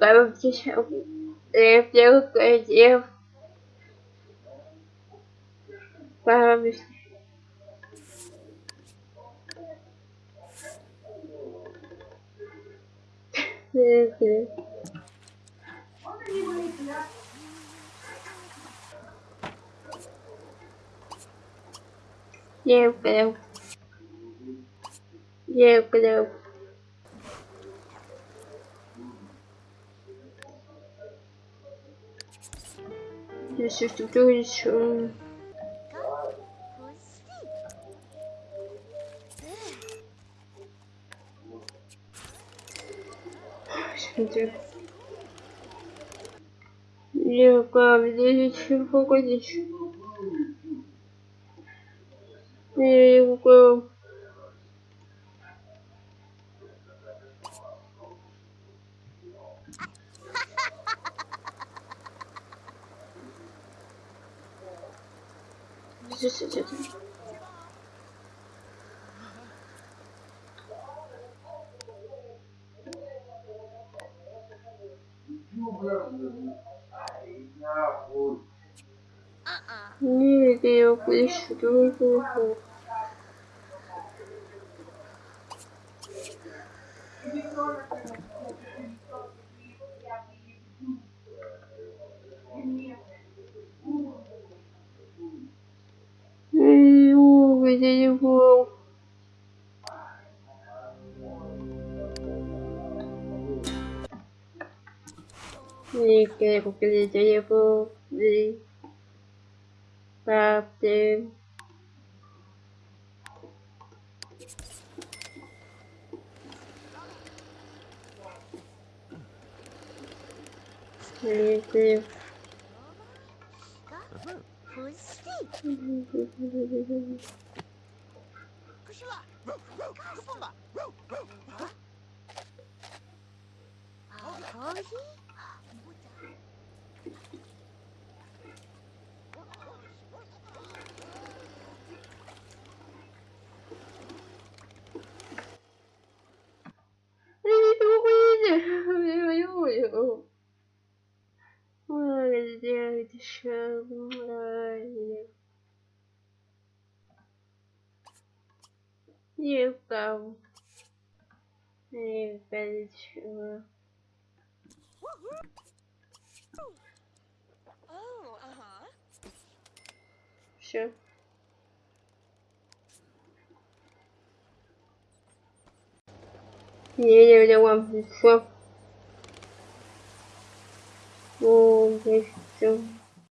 Короче, я делаю Правильно. Okay. Yeah, well. Yeah, is the good Смотри. Я правда ничего, конечно. Я его Здесь идет. Не, это я поищу другого. Ой, я его Ni que porque 是吧？快放吧！啊！好可惜！哎，你怎么回去？没有油！我的天，这什么？Better sure. Oh, uh-huh. Sure. Не, не, не, вам все. О, все.